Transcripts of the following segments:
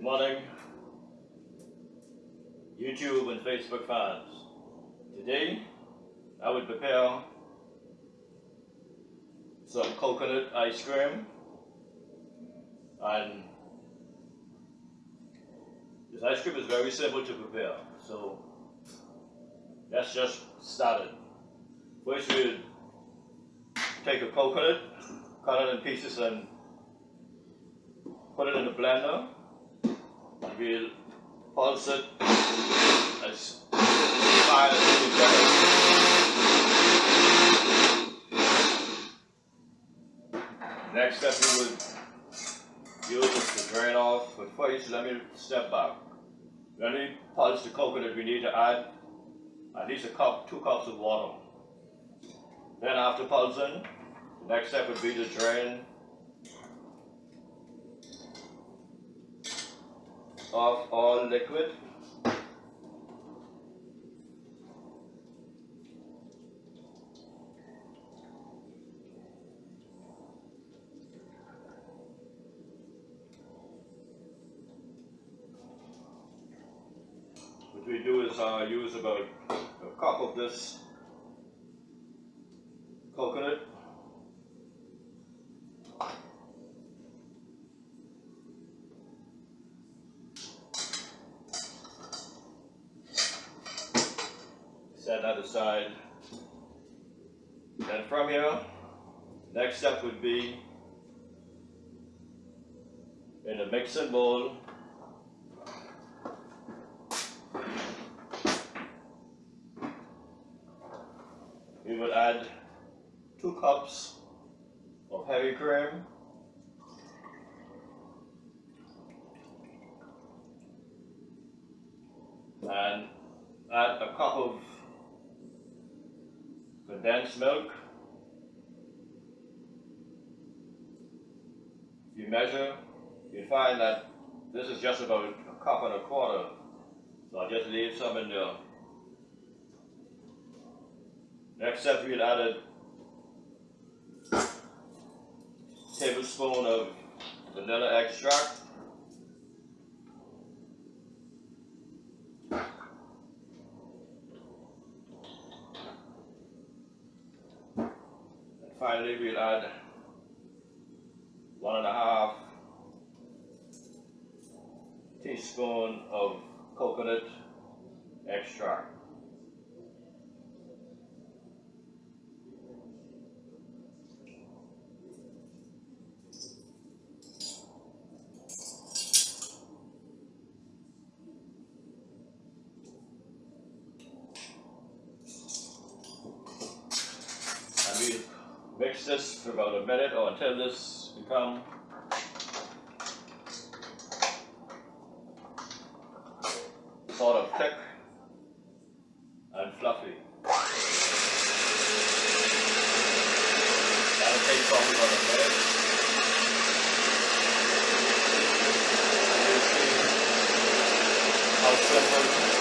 Good morning, YouTube and Facebook fans. Today, I will prepare some coconut ice cream and this ice cream is very simple to prepare. So let's just start it. First we'll take a coconut, cut it in pieces and put it in the blender. Pulse it as. Next step we will use is to drain off, but first let me step back. When we pulse the coconut, we need to add at least a cup, two cups of water. Then after pulsing, the next step would be to drain off all liquid. What we do is uh, use about a cup of this Set that aside. Then from you. Next step would be in a mixing bowl, we would add two cups of heavy cream and add a cup of condensed milk. If you measure, you find that this is just about a cup and a quarter. So I'll just leave some in there. Next step, we'll add a tablespoon of vanilla extract. Finally, we'll add one and a half teaspoon of coconut extract. This for about a minute or until this become sort of thick and fluffy. That'll take probably about a minute. You'll see how simple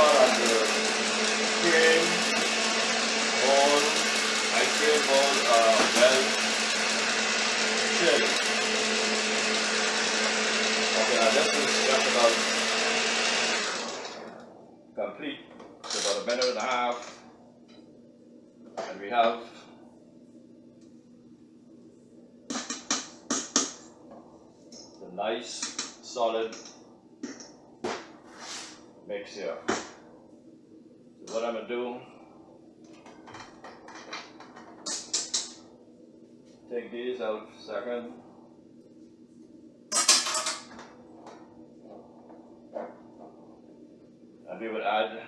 ensure that the cream, bowl, ice cream bowl are well chilled. Okay, now is just about complete. It's about a minute and a half. And we have the nice solid mix here. What I'm gonna do, take these out second. And we would add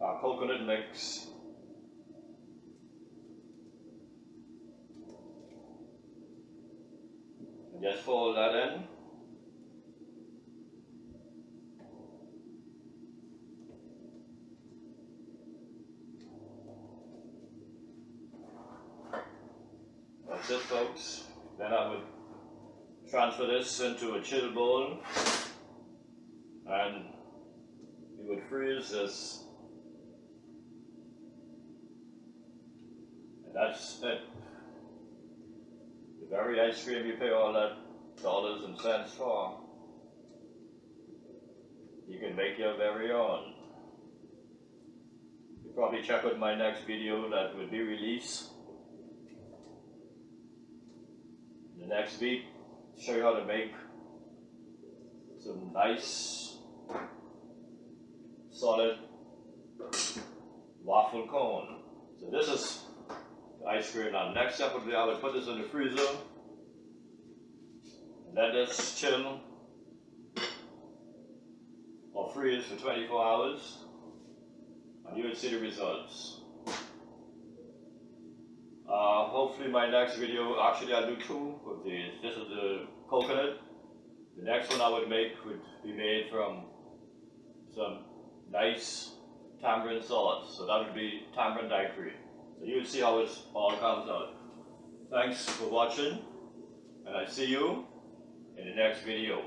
our coconut mix. And just fold that in. That's it folks. Then I would transfer this into a chill bowl and we would freeze this. And that's it. The very ice cream you pay all that dollars and cents for. You can make your very own. You probably check out my next video that will be released. The next week, show you how to make some nice solid waffle cone. So this is the ice cream. Now next step would be I would put this in the freezer. Let this chill or freeze for 24 hours and you would see the results. Hopefully my next video, actually I'll do two of these. This is the coconut. The next one I would make would be made from some nice tamarind sauce. So that would be tamarind daiquiri. So you'll see how it all comes out. Thanks for watching and I see you in the next video.